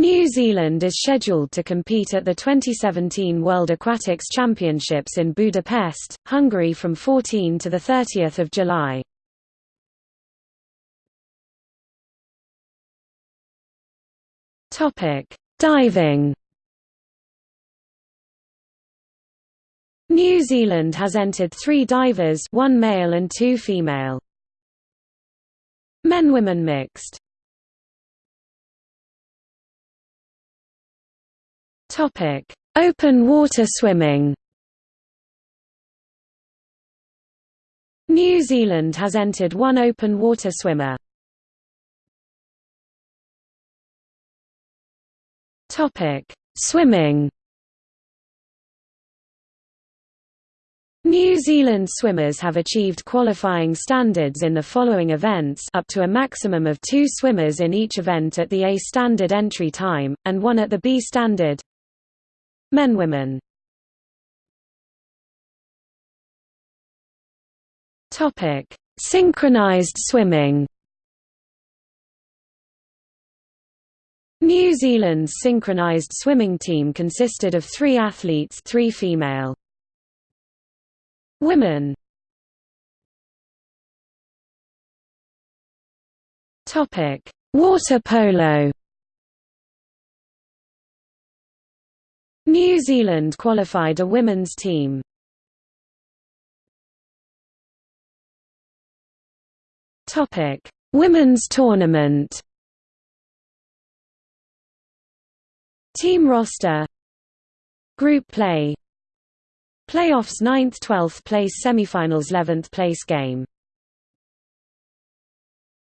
New Zealand is scheduled to compete at the 2017 World Aquatics Championships in Budapest, Hungary from 14 to 30 July. Diving New Zealand has entered three divers one male and two female. Men-women mixed Topic: Open water swimming. New Zealand has entered one open water swimmer. Topic: Swimming. New Zealand swimmers have achieved qualifying standards in the following events up to a maximum of two swimmers in each event at the A standard entry time, and one at the B standard. Men women Topic: Synchronized swimming. New Zealand's synchronized swimming team consisted of 3 athletes, 3 female. Women. Topic: Water polo. New Zealand qualified a women's team. Topic: Women's tournament. Team roster Group play Playoffs 9th 12th place semifinals 11th place game